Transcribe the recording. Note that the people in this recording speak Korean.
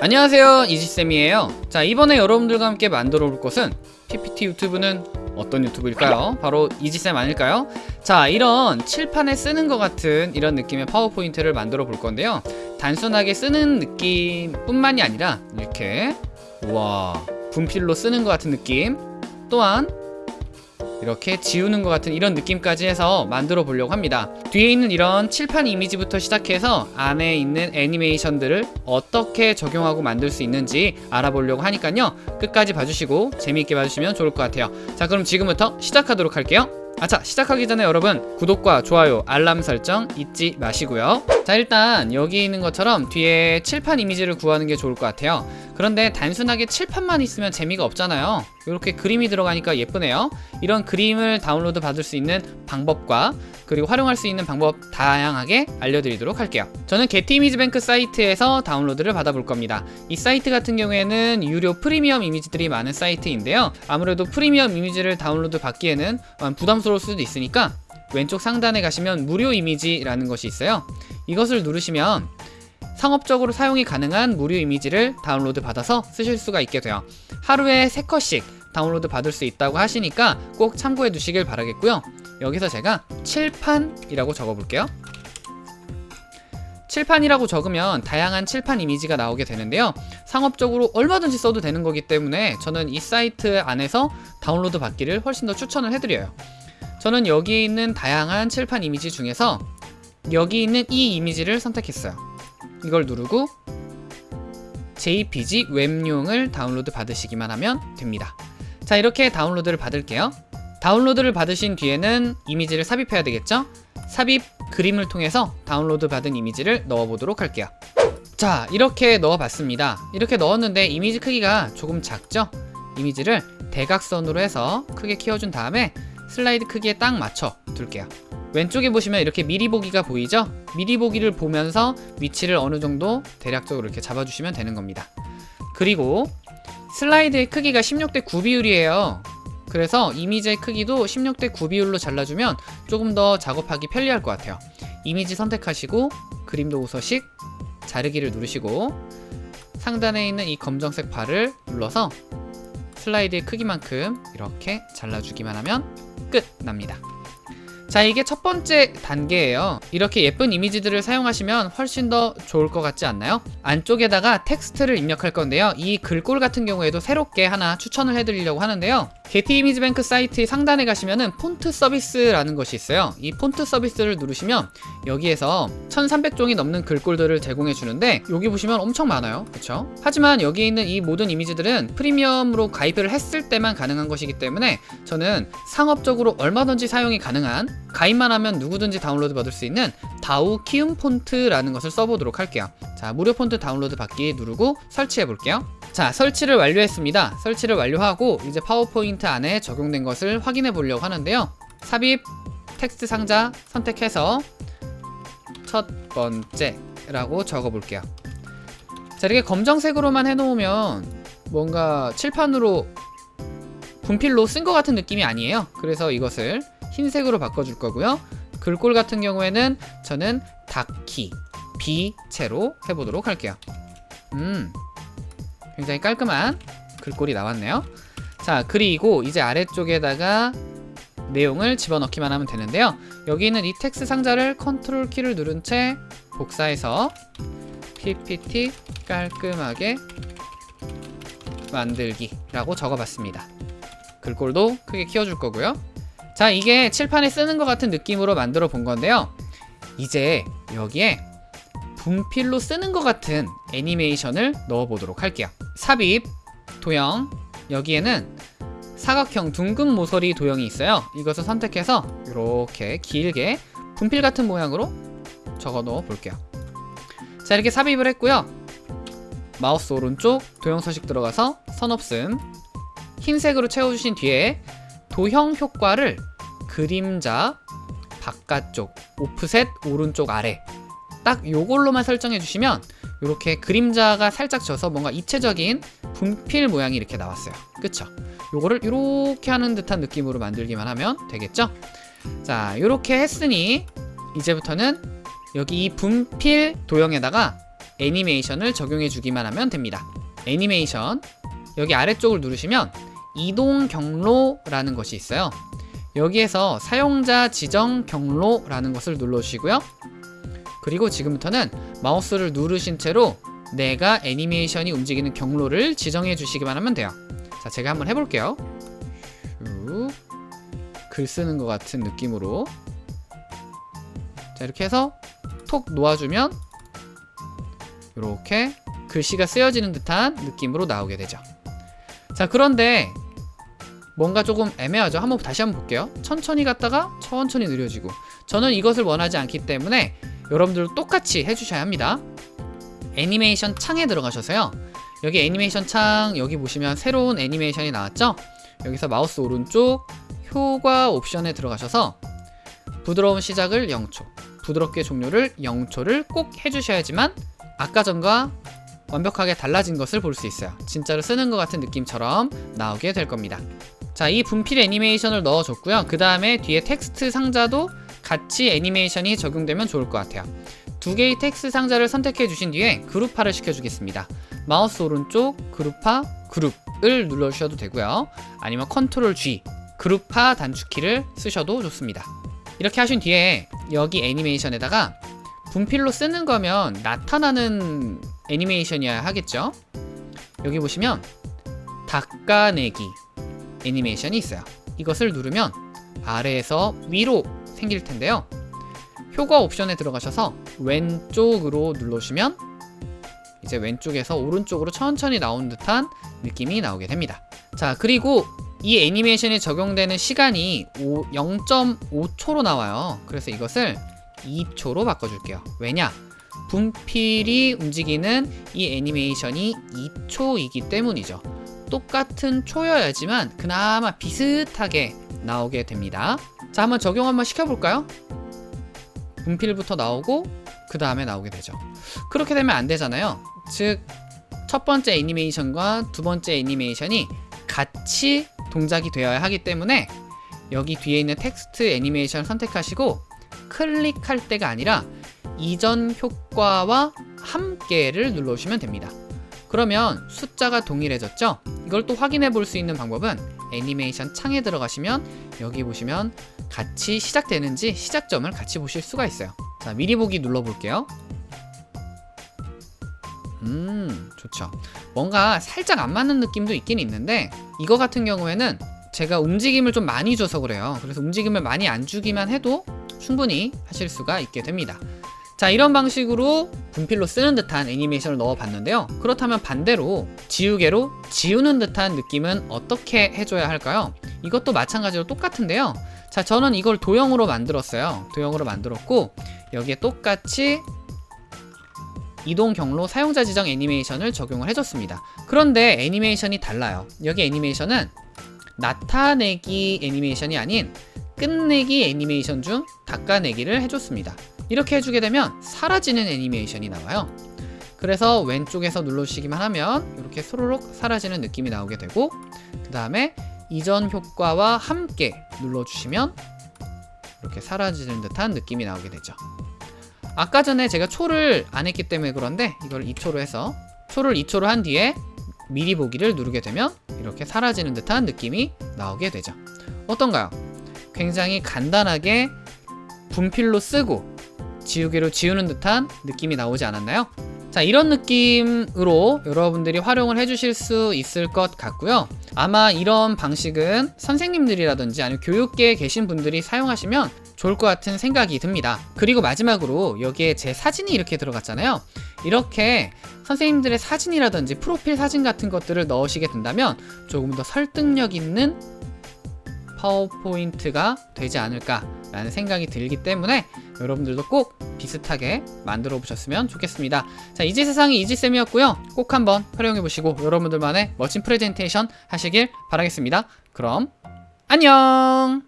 안녕하세요 이지쌤이에요 자 이번에 여러분들과 함께 만들어 볼 것은 PPT 유튜브는 어떤 유튜브일까요? 바로 이지쌤 아닐까요? 자 이런 칠판에 쓰는 것 같은 이런 느낌의 파워포인트를 만들어 볼 건데요 단순하게 쓰는 느낌 뿐만이 아니라 이렇게 우와 분필로 쓰는 것 같은 느낌 또한 이렇게 지우는 것 같은 이런 느낌까지 해서 만들어 보려고 합니다. 뒤에 있는 이런 칠판 이미지부터 시작해서 안에 있는 애니메이션들을 어떻게 적용하고 만들 수 있는지 알아보려고 하니까요. 끝까지 봐주시고 재미있게 봐주시면 좋을 것 같아요. 자 그럼 지금부터 시작하도록 할게요. 아차 시작하기 전에 여러분 구독과 좋아요 알람 설정 잊지 마시고요. 자 일단 여기 있는 것처럼 뒤에 칠판 이미지를 구하는 게 좋을 것 같아요. 그런데 단순하게 칠판만 있으면 재미가 없잖아요 이렇게 그림이 들어가니까 예쁘네요. 이런 그림을 다운로드 받을 수 있는 방법과 그리고 활용할 수 있는 방법 다양하게 알려드리도록 할게요. 저는 게티 이미지뱅크 사이트에서 다운로드를 받아볼 겁니다. 이 사이트 같은 경우에는 유료 프리미엄 이미지들이 많은 사이트인데요. 아무래도 프리미엄 이미지를 다운로드 받기에는 부담스러울 수도 있으니까 왼쪽 상단에 가시면 무료 이미지라는 것이 있어요. 이것을 누르시면 상업적으로 사용이 가능한 무료 이미지를 다운로드 받아서 쓰실 수가 있게 돼요. 하루에 3컷씩 다운로드 받을 수 있다고 하시니까 꼭 참고해 두시길 바라겠고요. 여기서 제가 칠판이라고 적어 볼게요. 칠판이라고 적으면 다양한 칠판 이미지가 나오게 되는데요. 상업적으로 얼마든지 써도 되는 거기 때문에 저는 이 사이트 안에서 다운로드 받기를 훨씬 더 추천을 해드려요. 저는 여기 있는 다양한 칠판 이미지 중에서 여기 있는 이 이미지를 선택했어요 이걸 누르고 JPG 웹용을 다운로드 받으시기만 하면 됩니다. 자 이렇게 다운로드를 받을게요. 다운로드를 받으신 뒤에는 이미지를 삽입해야 되겠죠? 삽입 그림을 통해서 다운로드 받은 이미지를 넣어 보도록 할게요. 자 이렇게 넣어 봤습니다. 이렇게 넣었는데 이미지 크기가 조금 작죠? 이미지를 대각선으로 해서 크게 키워준 다음에 슬라이드 크기에 딱 맞춰 둘게요 왼쪽에 보시면 이렇게 미리 보기가 보이죠? 미리 보기를 보면서 위치를 어느 정도 대략적으로 이렇게 잡아주시면 되는 겁니다. 그리고 슬라이드의 크기가 16대 9 비율이에요. 그래서 이미지의 크기도 16대 9 비율로 잘라주면 조금 더 작업하기 편리할 것 같아요. 이미지 선택하시고 그림 도 우서식 자르기를 누르시고 상단에 있는 이 검정색 바를 눌러서 슬라이드의 크기만큼 이렇게 잘라주기만 하면 끝 납니다. 자 이게 첫 번째 단계예요. 이렇게 예쁜 이미지들을 사용하시면 훨씬 더 좋을 것 같지 않나요? 안쪽에다가 텍스트를 입력할 건데요. 이 글꼴 같은 경우에도 새롭게 하나 추천을 해드리려고 하는데요 게티 이미지 뱅크 사이트 상단에 가시면은 폰트 서비스라는 것이 있어요. 이 폰트 서비스를 누르시면 여기에서 1300종이 넘는 글꼴들을 제공해 주는데 여기 보시면 엄청 많아요. 그쵸? 하지만 여기 있는 이 모든 이미지들은 프리미엄으로 가입을 했을 때만 가능한 것이기 때문에 저는 상업적으로 얼마든지 사용이 가능한 가입만 하면 누구든지 다운로드 받을 수 있는 다우 키움 폰트라는 것을 써보도록 할게요. 자 무료 폰트 다운로드 받기 누르고 설치해 볼게요 자 설치를 완료했습니다. 설치를 완료하고 이제 파워포인트 안에 적용된 것을 확인해 보려고 하는데요. 삽입 텍스트 상자 선택해서 첫 번째 라고 적어 볼게요. 자 이렇게 검정색으로만 해놓으면 뭔가 칠판으로 분필로 쓴 것 같은 느낌이 아니에요. 그래서 이것을 흰색으로 바꿔줄 거고요. 글꼴 같은 경우에는 저는 닭키 B체로 해보도록 할게요. 음 굉장히 깔끔한 글꼴이 나왔네요. 자 그리고 이제 아래쪽에다가 내용을 집어넣기만 하면 되는데요. 여기 있는 이 텍스트 상자를 컨트롤 키를 누른 채 복사해서 ppt 깔끔하게 만들기 라고 적어봤습니다. 글꼴도 크게 키워줄 거고요. 자 이게 칠판에 쓰는 것 같은 느낌으로 만들어 본 건데요. 이제 여기에 분필로 쓰는 것 같은 애니메이션을 넣어 보도록 할게요 삽입 도형 여기에는 사각형 둥근 모서리 도형이 있어요. 이것을 선택해서 이렇게 길게 분필 같은 모양으로 적어 넣어 볼게요. 자 이렇게 삽입을 했고요. 마우스 오른쪽 도형 서식 들어가서 선 없음 흰색으로 채워주신 뒤에 도형 효과를 그림자 바깥쪽 오프셋 오른쪽 아래 딱 요걸로만 설정해 주시면 이렇게 그림자가 살짝 져서 뭔가 입체적인 분필 모양이 이렇게 나왔어요 그쵸? 요거를 이렇게 하는 듯한 느낌으로 만들기만 하면 되겠죠? 자 이렇게 했으니 이제부터는 여기 이 분필 도형에다가 애니메이션을 적용해 주기만 하면 됩니다. 애니메이션 여기 아래쪽을 누르시면 이동 경로라는 것이 있어요. 여기에서 사용자 지정 경로라는 것을 눌러주시고요. 그리고 지금부터는 마우스를 누르신 채로 내가 애니메이션이 움직이는 경로를 지정해 주시기만 하면 돼요. 자, 제가 한번 해볼게요. 쭉. 글 쓰는 것 같은 느낌으로. 자, 이렇게 해서 톡 놓아주면 이렇게 글씨가 쓰여지는 듯한 느낌으로 나오게 되죠. 자, 그런데 뭔가 조금 애매하죠. 한번 다시 한번 볼게요. 천천히 갔다가 천천히 느려지고. 저는 이것을 원하지 않기 때문에 여러분들도 똑같이 해주셔야 합니다. 애니메이션 창에 들어가셔서요. 여기 애니메이션 창 여기 보시면 새로운 애니메이션이 나왔죠? 여기서 마우스 오른쪽 효과 옵션에 들어가셔서 부드러운 시작을 0초, 부드럽게 종료를 0초를 꼭 해주셔야지만 아까 전과 완벽하게 달라진 것을 볼 수 있어요. 진짜로 쓰는 것 같은 느낌처럼 나오게 될 겁니다. 자, 이 분필 애니메이션을 넣어줬고요. 그 다음에 뒤에 텍스트 상자도 같이 애니메이션이 적용되면 좋을 것 같아요. 두 개의 텍스트 상자를 선택해 주신 뒤에 그룹화를 시켜주겠습니다. 마우스 오른쪽 그룹화 그룹을 눌러주셔도 되고요. 아니면 컨트롤 G 그룹화 단축키를 쓰셔도 좋습니다. 이렇게 하신 뒤에 여기 애니메이션에다가 분필로 쓰는 거면 나타나는 애니메이션이어야 하겠죠? 여기 보시면 닦아내기 애니메이션이 있어요. 이것을 누르면 아래에서 위로 생길 텐데요. 효과 옵션에 들어가셔서 왼쪽으로 눌러주시면 이제 왼쪽에서 오른쪽으로 천천히 나온 듯한 느낌이 나오게 됩니다. 자, 그리고 이 애니메이션이 적용되는 시간이 0.5초로 나와요. 그래서 이것을 2초로 바꿔줄게요. 왜냐? 분필이 움직이는 이 애니메이션이 2초이기 때문이죠. 똑같은 초여야지만 그나마 비슷하게 나오게 됩니다. 자, 한번 적용 한번 시켜볼까요? 분필부터 나오고 그 다음에 나오게 되죠. 그렇게 되면 안 되잖아요. 즉, 첫 번째 애니메이션과 두 번째 애니메이션이 같이 동작이 되어야 하기 때문에 여기 뒤에 있는 텍스트 애니메이션 선택하시고 클릭할 때가 아니라 이전 효과와 함께를 눌러주시면 됩니다. 그러면 숫자가 동일해졌죠? 이걸 또 확인해 볼 수 있는 방법은 애니메이션 창에 들어가시면 여기 보시면 같이 시작되는지 시작점을 같이 보실 수가 있어요. 자, 미리 보기 눌러볼게요. 음, 좋죠. 뭔가 살짝 안 맞는 느낌도 있긴 있는데 이거 같은 경우에는 제가 움직임을 좀 많이 줘서 그래요. 그래서 움직임을 많이 안 주기만 해도 충분히 하실 수가 있게 됩니다. 자 이런 방식으로 분필로 쓰는 듯한 애니메이션을 넣어 봤는데요. 그렇다면 반대로 지우개로 지우는 듯한 느낌은 어떻게 해줘야 할까요? 이것도 마찬가지로 똑같은데요. 자 저는 이걸 도형으로 만들었어요. 도형으로 만들었고 여기에 똑같이 이동 경로 사용자 지정 애니메이션을 적용을 해줬습니다. 그런데 애니메이션이 달라요. 여기 애니메이션은 나타내기 애니메이션이 아닌 끝내기 애니메이션 중 닦아내기를 해줬습니다 이렇게 해주게 되면 사라지는 애니메이션이 나와요. 그래서 왼쪽에서 눌러주시기만 하면 이렇게 소로록 사라지는 느낌이 나오게 되고 그 다음에 이전 효과와 함께 눌러주시면 이렇게 사라지는 듯한 느낌이 나오게 되죠. 아까 전에 제가 초를 안 했기 때문에 그런데 이걸 2초로 해서 초를 2초로 한 뒤에 미리 보기를 누르게 되면 이렇게 사라지는 듯한 느낌이 나오게 되죠. 어떤가요? 굉장히 간단하게 분필로 쓰고 지우개로 지우는 듯한 느낌이 나오지 않았나요? 자 이런 느낌으로 여러분들이 활용을 해주실 수 있을 것 같고요. 아마 이런 방식은 선생님들이라든지 아니면 교육계에 계신 분들이 사용하시면 좋을 것 같은 생각이 듭니다. 그리고 마지막으로 여기에 제 사진이 이렇게 들어갔잖아요. 이렇게 선생님들의 사진이라든지 프로필 사진 같은 것들을 넣으시게 된다면 조금 더 설득력 있는 파워포인트가 되지 않을까 라는 생각이 들기 때문에 여러분들도 꼭 비슷하게 만들어 보셨으면 좋겠습니다. 자, 이지 세상이 이지쌤이었고요. 꼭 한번 활용해 보시고 여러분들만의 멋진 프레젠테이션 하시길 바라겠습니다. 그럼 안녕!